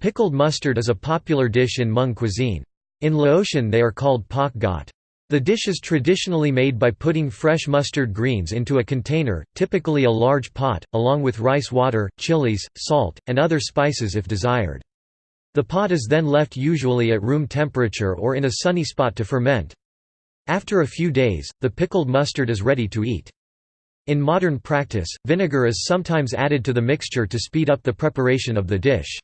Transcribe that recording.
Pickled mustard is a popular dish in Hmong cuisine. In Laotian they are called pak got. The dish is traditionally made by putting fresh mustard greens into a container, typically a large pot, along with rice water, chilies, salt, and other spices if desired. The pot is then left usually at room temperature or in a sunny spot to ferment. After a few days, the pickled mustard is ready to eat. In modern practice, vinegar is sometimes added to the mixture to speed up the preparation of the dish.